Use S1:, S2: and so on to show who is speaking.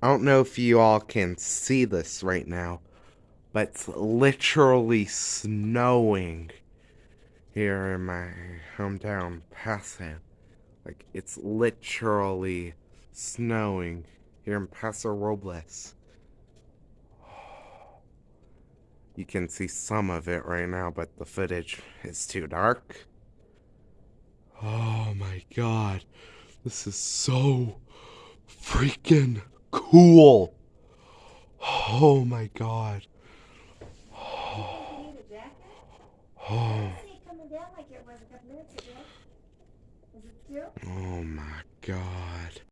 S1: I don't know if you all can see this right now, but it's literally snowing here in my hometown, Paso. Like, it's literally snowing here in Paso Robles. You can see some of it right now, but the footage is too dark. Oh my god. This is so freaking cool. Oh my god.
S2: You need a jacket? I
S1: Oh,
S2: didn't see it coming down like it was a couple minutes ago. Is it still?
S1: oh my god.